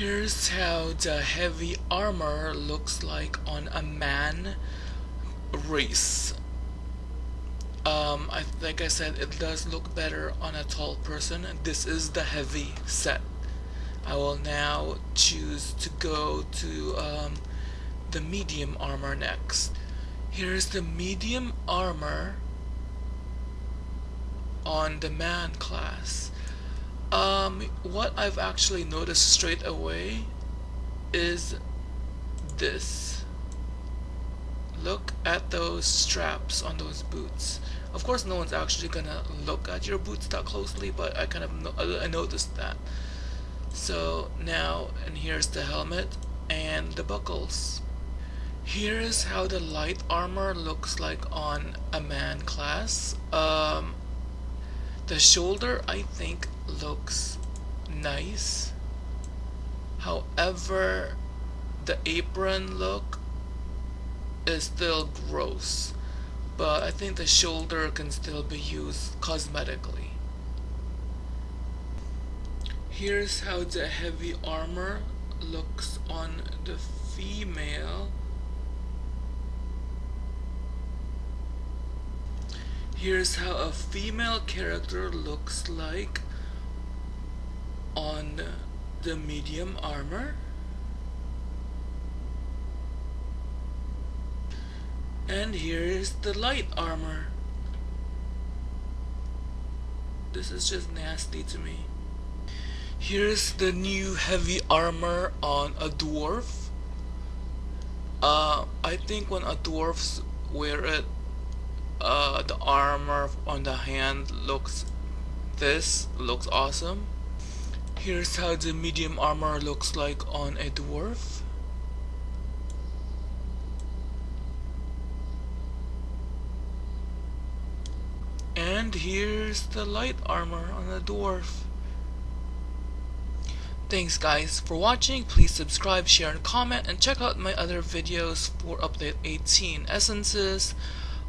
Here's how the heavy armor looks like on a man race. Um, I, like I said, it does look better on a tall person. This is the heavy set. I will now choose to go to um, the medium armor next. Here's the medium armor on the man class. What I've actually noticed straight away is this. Look at those straps on those boots. Of course, no one's actually gonna look at your boots that closely, but I kind of no I noticed that. So now, and here's the helmet and the buckles. Here's how the light armor looks like on a man class. Um, the shoulder, I think, looks nice. However, the apron look is still gross. But I think the shoulder can still be used cosmetically. Here's how the heavy armor looks on the female. Here's how a female character looks like on the medium armor. And here is the light armor. This is just nasty to me. Here's the new heavy armor on a dwarf. Uh, I think when a dwarfs wear it, uh, the armor on the hand looks, this looks awesome. Here's how the medium armor looks like on a dwarf. And here's the light armor on a dwarf. Thanks guys for watching, please subscribe, share and comment and check out my other videos for update 18 essences.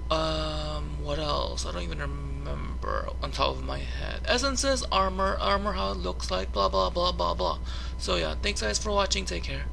Um, else? I don't even remember on top of my head. Essences, armor, armor how it looks like, blah blah blah blah blah. So yeah, thanks guys for watching, take care.